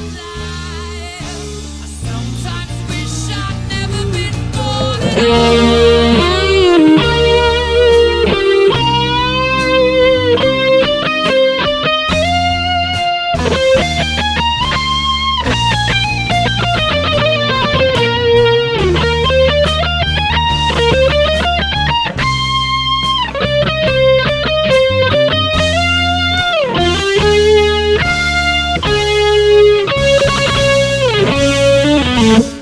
Bye. Bye.